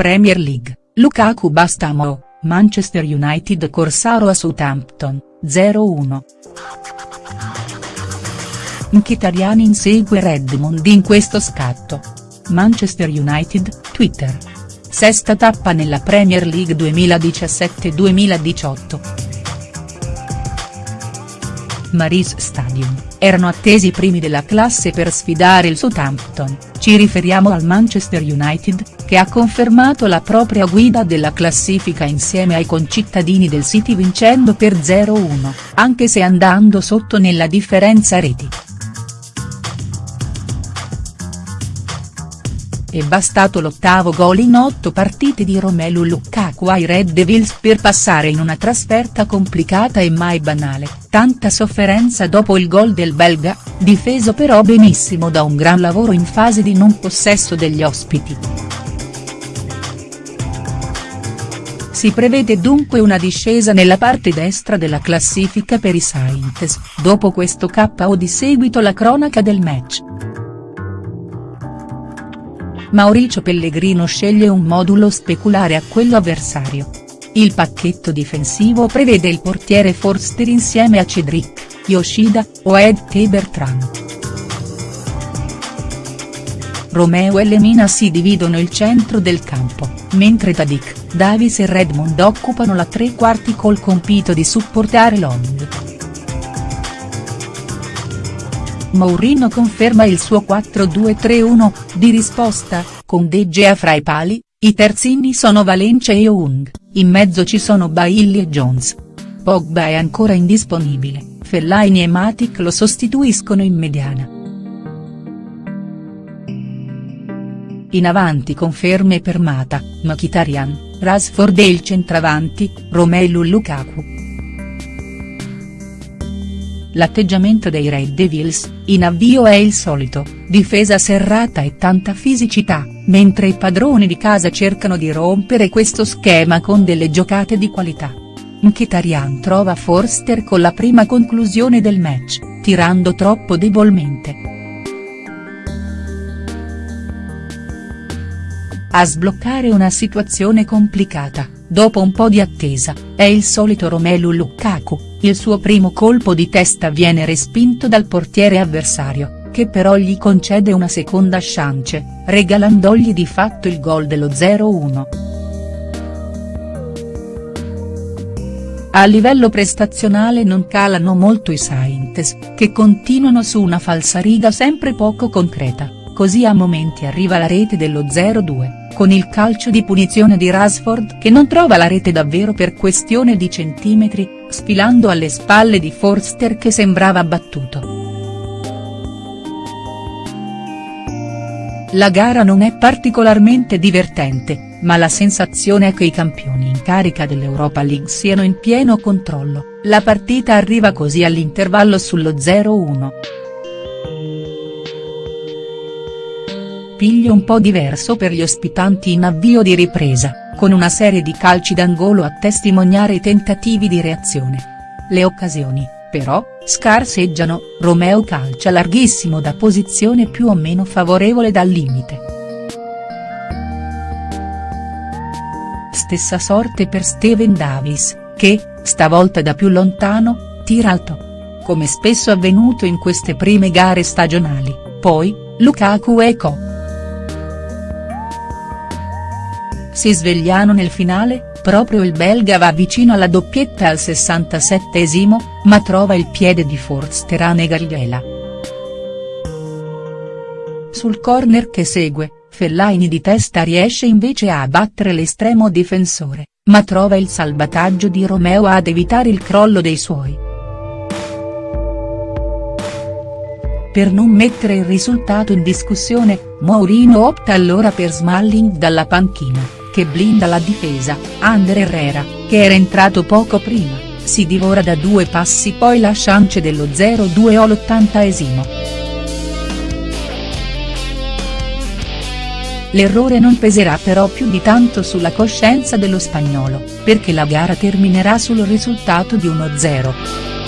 Premier League, Lukaku basta a Mo, Manchester United Corsaro a Southampton, 0-1. Mkhitaryan insegue Redmond in questo scatto. Manchester United, Twitter. Sesta tappa nella Premier League 2017-2018. Maris Stadium, erano attesi i primi della classe per sfidare il Southampton, ci riferiamo al Manchester United, che ha confermato la propria guida della classifica insieme ai concittadini del City vincendo per 0-1, anche se andando sotto nella differenza reti. È bastato l'ottavo gol in otto partite di Romelu Lukaku ai Red Devils per passare in una trasferta complicata e mai banale, tanta sofferenza dopo il gol del belga, difeso però benissimo da un gran lavoro in fase di non possesso degli ospiti. Si prevede dunque una discesa nella parte destra della classifica per i Saints, dopo questo KO di seguito la cronaca del match. Mauricio Pellegrino sceglie un modulo speculare a quello avversario. Il pacchetto difensivo prevede il portiere Forster insieme a Cedric, Yoshida, o Ed Bertrand. Romeo e Lemina si dividono il centro del campo, mentre Tadic, Davis e Redmond occupano la tre quarti col compito di supportare Long. Mourinho conferma il suo 4-2-3-1, di risposta, con De Gea fra i pali, i terzini sono Valencia e Young, in mezzo ci sono Bailly e Jones. Pogba è ancora indisponibile, Fellaini e Matic lo sostituiscono in mediana. In avanti conferme per Mata, Mkhitaryan, Rasford e il centravanti, Romelu Lukaku. L'atteggiamento dei Red Devils, in avvio è il solito, difesa serrata e tanta fisicità, mentre i padroni di casa cercano di rompere questo schema con delle giocate di qualità. Mkhitaryan trova Forster con la prima conclusione del match, tirando troppo debolmente. A sbloccare una situazione complicata, dopo un po' di attesa, è il solito Romelu Lukaku, il suo primo colpo di testa viene respinto dal portiere avversario, che però gli concede una seconda chance, regalandogli di fatto il gol dello 0-1. A livello prestazionale non calano molto i Saints, che continuano su una falsariga sempre poco concreta, così a momenti arriva la rete dello 0-2, con il calcio di punizione di Rasford che non trova la rete davvero per questione di centimetri, sfilando alle spalle di Forster che sembrava battuto. La gara non è particolarmente divertente, ma la sensazione è che i campioni in carica dell'Europa League siano in pieno controllo, la partita arriva così all'intervallo sullo 0-1. Piglio un po' diverso per gli ospitanti in avvio di ripresa con una serie di calci d'angolo a testimoniare i tentativi di reazione. Le occasioni, però, scarseggiano, Romeo calcia larghissimo da posizione più o meno favorevole dal limite. Stessa sorte per Steven Davis, che, stavolta da più lontano, tira alto. Come spesso avvenuto in queste prime gare stagionali, poi, Lukaku e Co. Si svegliano nel finale, proprio il belga va vicino alla doppietta al 67esimo, ma trova il piede di Forster a negargliela. Sul corner che segue, Fellaini di testa riesce invece a battere l'estremo difensore, ma trova il salvataggio di Romeo ad evitare il crollo dei suoi. Per non mettere il risultato in discussione, Mourinho opta allora per Smalling dalla panchina che blinda la difesa, Ander Herrera, che era entrato poco prima, si divora da due passi poi la chance dello 0-2 all'80esimo. L'errore non peserà però più di tanto sulla coscienza dello spagnolo, perché la gara terminerà sul risultato di 1-0.